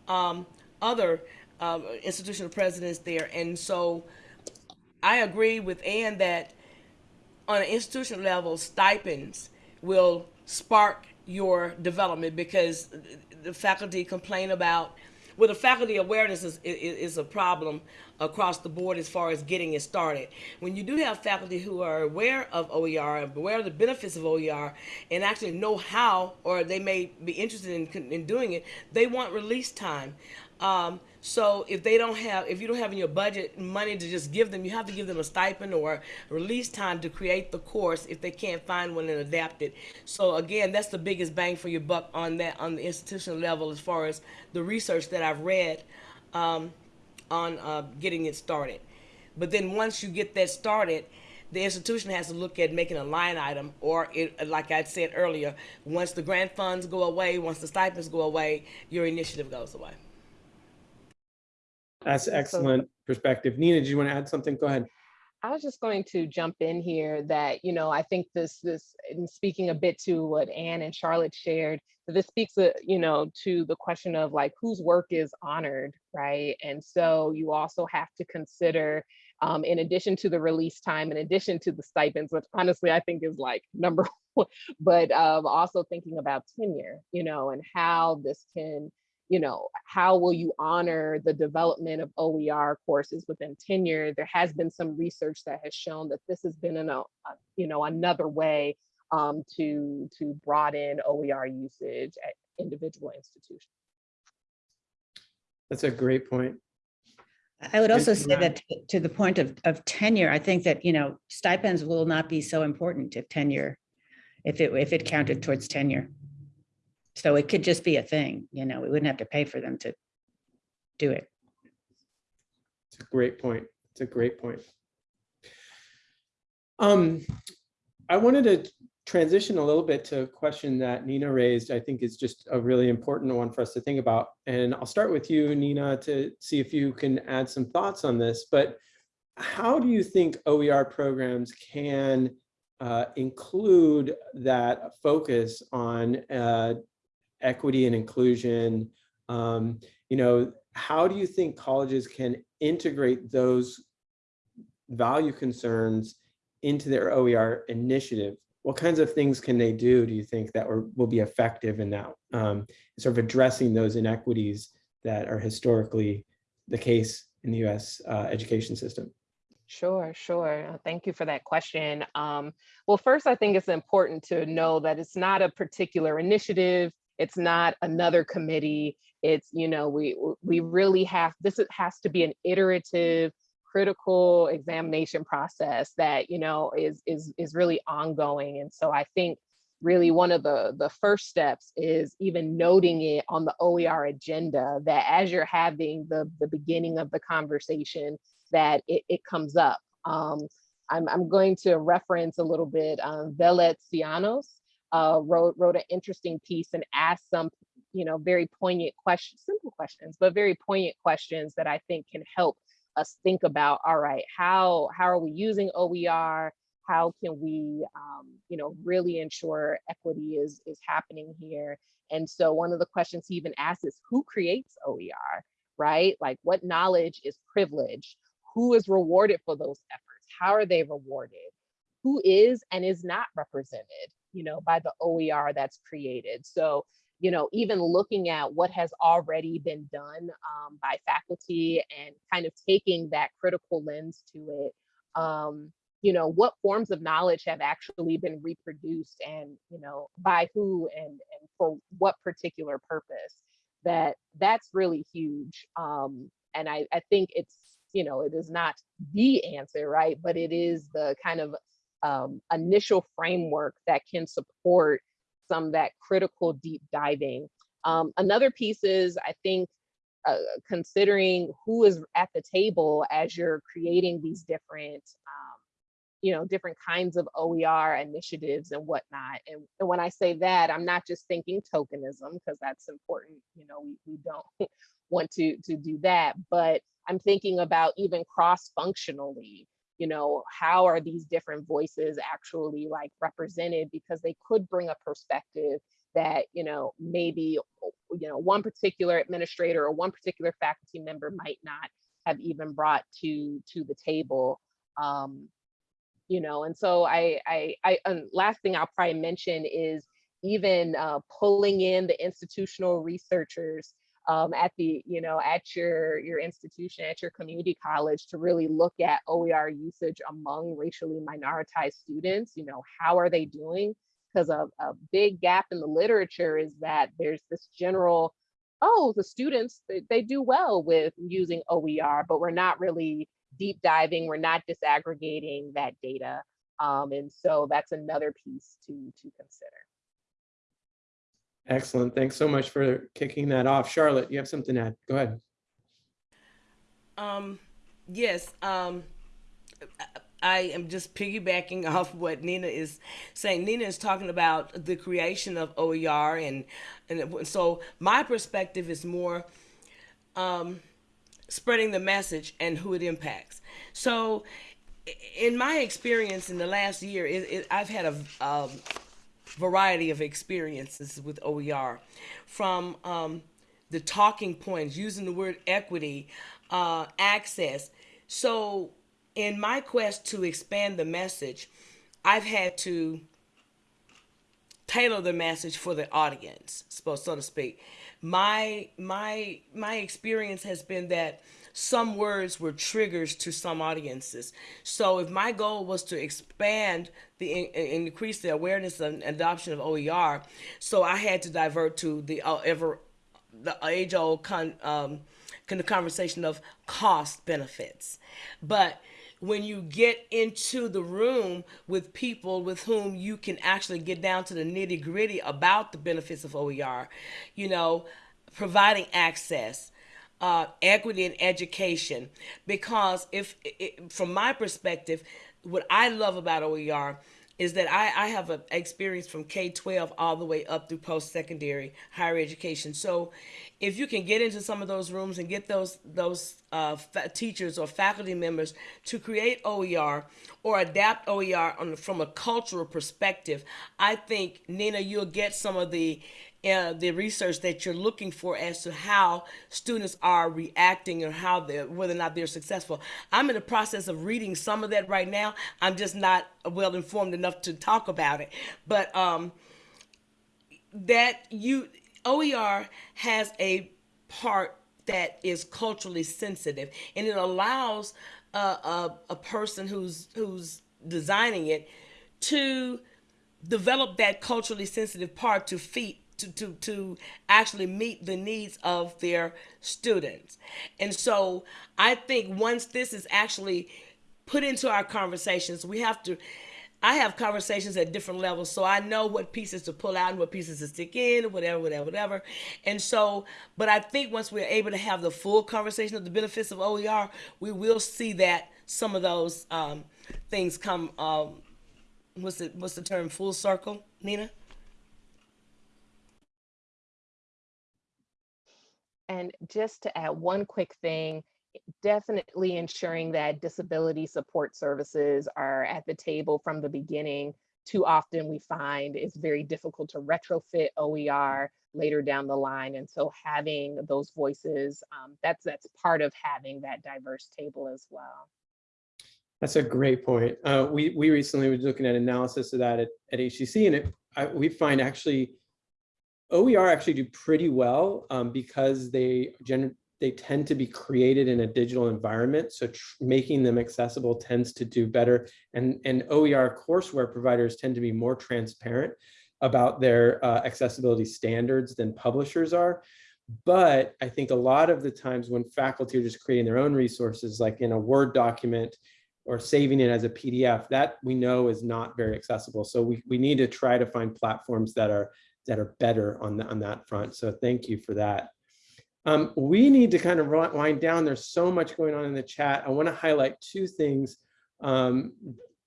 um, other um, institutional presidents there, and so I agree with Ann that on an institutional level, stipends will spark your development because the faculty complain about, well, the faculty awareness is, is, is a problem across the board as far as getting it started. When you do have faculty who are aware of OER and aware of the benefits of OER and actually know how, or they may be interested in, in doing it, they want release time. Um, so if they don't have, if you don't have in your budget money to just give them, you have to give them a stipend or release time to create the course if they can't find one and adapt it. So again, that's the biggest bang for your buck on that on the institutional level as far as the research that I've read um, on uh, getting it started. But then once you get that started, the institution has to look at making a line item, or it, like I said earlier, once the grant funds go away, once the stipends go away, your initiative goes away. That's excellent perspective. Nina, do you want to add something? Go ahead. I was just going to jump in here that, you know, I think this, this, in speaking a bit to what Anne and Charlotte shared, that this speaks, uh, you know, to the question of like whose work is honored, right? And so you also have to consider, um, in addition to the release time, in addition to the stipends, which honestly I think is like number one, but um, also thinking about tenure, you know, and how this can you know, how will you honor the development of OER courses within tenure? There has been some research that has shown that this has been, an, a, you know, another way um, to, to broaden OER usage at individual institutions. That's a great point. I would also say that to- to the point of, of tenure, I think that, you know, stipends will not be so important if tenure, if it, if it counted towards tenure. So it could just be a thing, you know, we wouldn't have to pay for them to do it. It's a great point. It's a great point. Um, I wanted to transition a little bit to a question that Nina raised, I think is just a really important one for us to think about. And I'll start with you, Nina, to see if you can add some thoughts on this. But how do you think OER programs can uh, include that focus on uh, equity and inclusion? Um, you know, how do you think colleges can integrate those value concerns into their OER initiative? What kinds of things can they do, do you think, that will, will be effective in that, um, sort of addressing those inequities that are historically the case in the US uh, education system? Sure, sure. Thank you for that question. Um, well, first, I think it's important to know that it's not a particular initiative. It's not another committee. It's, you know, we we really have, this has to be an iterative, critical examination process that, you know, is is is really ongoing. And so I think really one of the, the first steps is even noting it on the OER agenda that as you're having the, the beginning of the conversation, that it, it comes up. Um, I'm, I'm going to reference a little bit, um, Velet Cianos uh, wrote, wrote an interesting piece and asked some, you know, very poignant questions, simple questions, but very poignant questions that I think can help us think about, all right, how, how are we using OER? How can we, um, you know, really ensure equity is, is happening here? And so one of the questions he even asked is who creates OER, right? Like what knowledge is privilege? Who is rewarded for those efforts? How are they rewarded? Who is and is not represented, you know, by the OER that's created? So, you know, even looking at what has already been done um, by faculty and kind of taking that critical lens to it, um, you know, what forms of knowledge have actually been reproduced and, you know, by who and, and for what particular purpose, that that's really huge. Um, and I, I think it's, you know, it is not the answer, right? But it is the kind of um, initial framework that can support some that critical deep diving. Um, another piece is, I think, uh, considering who is at the table as you're creating these different, um, you know, different kinds of OER initiatives and whatnot. And, and when I say that, I'm not just thinking tokenism, because that's important. You know, we, we don't want to, to do that, but I'm thinking about even cross-functionally, you know, how are these different voices actually like represented because they could bring a perspective that, you know, maybe, you know, one particular administrator or one particular faculty member might not have even brought to to the table. Um, you know, and so I, I, I and last thing I'll probably mention is even uh, pulling in the institutional researchers um, at the, you know, at your, your institution, at your community college to really look at OER usage among racially minoritized students, you know, how are they doing? Because a, a big gap in the literature is that there's this general, oh, the students, they, they do well with using OER, but we're not really deep diving, we're not disaggregating that data. Um, and so that's another piece to, to consider. Excellent. Thanks so much for kicking that off. Charlotte, you have something to add. Go ahead. Um, yes, um, I am just piggybacking off what Nina is saying. Nina is talking about the creation of OER, and and so my perspective is more um, spreading the message and who it impacts. So, in my experience in the last year, it, it, I've had a um, variety of experiences with OER, from um, the talking points, using the word equity, uh, access. So, in my quest to expand the message, I've had to tailor the message for the audience, so to speak. My my my experience has been that some words were triggers to some audiences. So if my goal was to expand the increase the awareness and adoption of OER, so I had to divert to the uh, ever the age old con, um, kind of conversation of cost benefits, but when you get into the room with people with whom you can actually get down to the nitty gritty about the benefits of OER, you know, providing access, uh, equity in education. Because if it, from my perspective what i love about oer is that i, I have an experience from k-12 all the way up through post-secondary higher education. So if you can get into some of those rooms and get those those uh, teachers or faculty members to create oer or adapt oer on, from a cultural perspective i think nina you'll get some of the uh, the research that you're looking for as to how students are reacting or how they're whether or not they're successful. I'm in the process of reading some of that right now. I'm just not well informed enough to talk about it, but um, that you OER has a part that is culturally sensitive, and it allows a, a person who's who's designing it to develop that culturally sensitive part to feed to, to, to actually meet the needs of their students. And so I think once this is actually put into our conversations, we have to I have conversations at different levels, so I know what pieces to pull out and what pieces to stick in, whatever, whatever, whatever. And so, but I think once we're able to have the full conversation of the benefits of OER, we will see that some of those um, things come. Um, what's the what's the term? Full circle, Nina. And just to add one quick thing, definitely ensuring that disability support services are at the table from the beginning. Too often we find it's very difficult to retrofit OER later down the line. And so having those voices, um, that's, that's part of having that diverse table as well. That's a great point. Uh, we, we recently were looking at analysis of that at, at HCC and it, I, we find actually OER actually do pretty well um, because they they tend to be created in a digital environment. So making them accessible tends to do better. And, and OER courseware providers tend to be more transparent about their uh, accessibility standards than publishers are. But I think a lot of the times when faculty are just creating their own resources, like in a Word document or saving it as a PDF, that we know is not very accessible. So we, we need to try to find platforms that are that are better on, the, on that front. So thank you for that. Um, we need to kind of wind down. There's so much going on in the chat. I want to highlight two things. Um,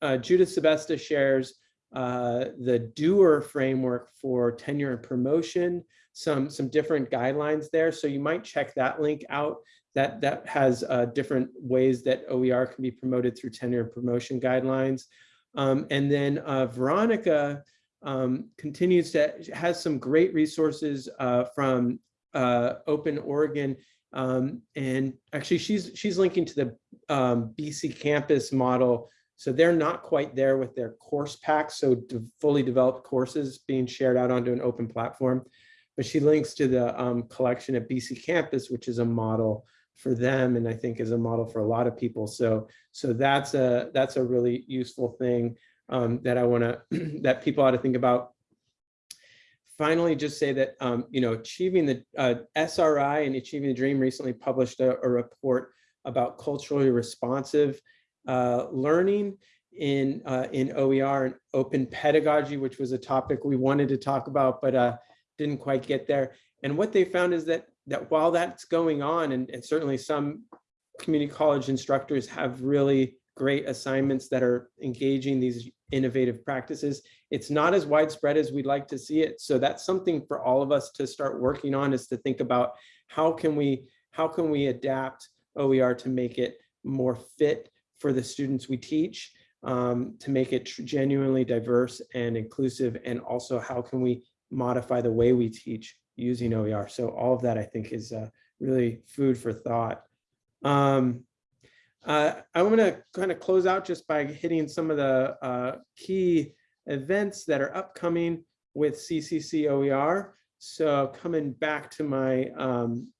uh, Judith Sebesta shares uh, the doer framework for tenure and promotion, some, some different guidelines there. So you might check that link out. That, that has uh, different ways that OER can be promoted through tenure and promotion guidelines. Um, and then uh, Veronica um, continues to has some great resources uh, from uh, Open Oregon. Um, and actually she's she's linking to the um, BCcampus model. So they're not quite there with their course packs. So fully developed courses being shared out onto an open platform. But she links to the um, collection at BCcampus, which is a model for them and I think is a model for a lot of people. So so that's a that's a really useful thing um, that I want to that people ought to think about. Finally, just say that um, you know achieving the uh, SRI and achieving the dream recently published a, a report about culturally responsive uh, learning in uh, in OER and open pedagogy, which was a topic we wanted to talk about, but uh, didn't quite get there. And what they found is that that while that's going on, and, and certainly some community college instructors have really great assignments that are engaging these innovative practices. It's not as widespread as we'd like to see it. So that's something for all of us to start working on is to think about how can we how can we adapt OER to make it more fit for the students we teach, um, to make it genuinely diverse and inclusive, and also how can we modify the way we teach using OER. So all of that I think is uh, really food for thought. Um, uh, I'm going to kind of close out just by hitting some of the uh, key events that are upcoming with CCC OER. So coming back to my um,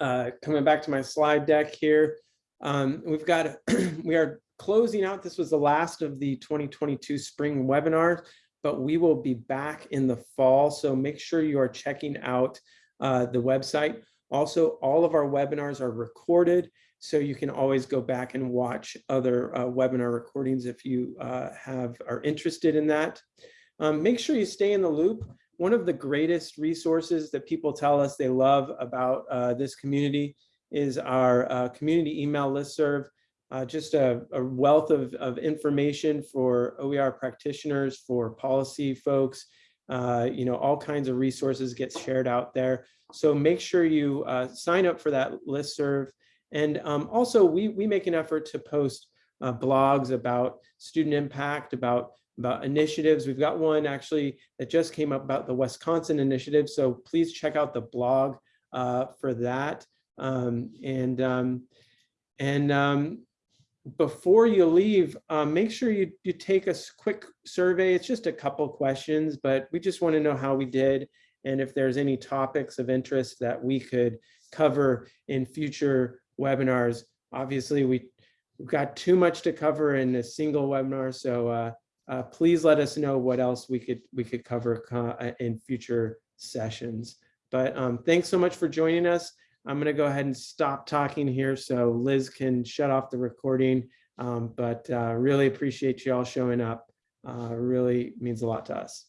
uh, coming back to my slide deck here, um, we've got we are closing out. This was the last of the 2022 spring webinars, but we will be back in the fall. So make sure you are checking out uh, the website. Also, all of our webinars are recorded so you can always go back and watch other uh, webinar recordings if you uh, have are interested in that. Um, make sure you stay in the loop. One of the greatest resources that people tell us they love about uh, this community is our uh, community email listserv. Uh, just a, a wealth of, of information for OER practitioners, for policy folks, uh, you know, all kinds of resources get shared out there. So make sure you sign up for that listserv. And um, also we, we make an effort to post uh, blogs about student impact, about, about initiatives. We've got one actually that just came up about the Wisconsin initiative. So please check out the blog uh, for that. Um, and um, and um, before you leave, uh, make sure you, you take a quick survey. It's just a couple questions, but we just want to know how we did and if there's any topics of interest that we could cover in future webinars. Obviously, we, we've got too much to cover in a single webinar, so uh, uh, please let us know what else we could we could cover uh, in future sessions. But um, thanks so much for joining us. I'm going to go ahead and stop talking here so Liz can shut off the recording. Um, but uh, really appreciate you all showing up. uh, really means a lot to us.